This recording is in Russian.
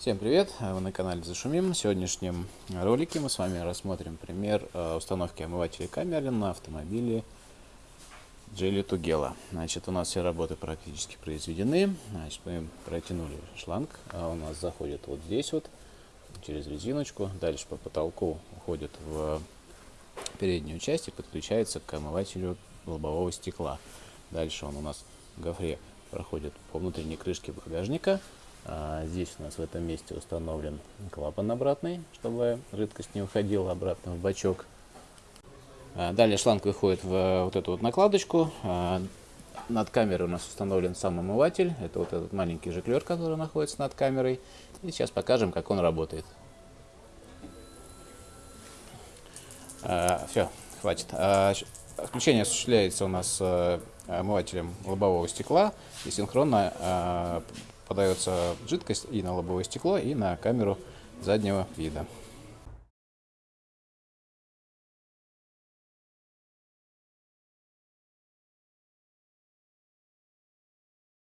Всем привет! Вы на канале Зашумим. В сегодняшнем ролике мы с вами рассмотрим пример э, установки омывателей камеры на автомобиле Geely Tugela. Значит, у нас все работы практически произведены. Значит, мы протянули шланг. А у нас заходит вот здесь вот, через резиночку. Дальше по потолку уходит в переднюю часть и подключается к омывателю лобового стекла. Дальше он у нас в гофре проходит по внутренней крышке багажника а здесь у нас в этом месте установлен клапан обратный, чтобы жидкость не уходила обратно в бачок. А далее шланг выходит в вот эту вот накладочку. А над камерой у нас установлен сам омыватель. Это вот этот маленький жиклер, который находится над камерой. И сейчас покажем, как он работает. Все, хватит. Включение осуществляется у нас э, омывателем лобового стекла и синхронно подается жидкость и на лобовое стекло, и на камеру заднего вида.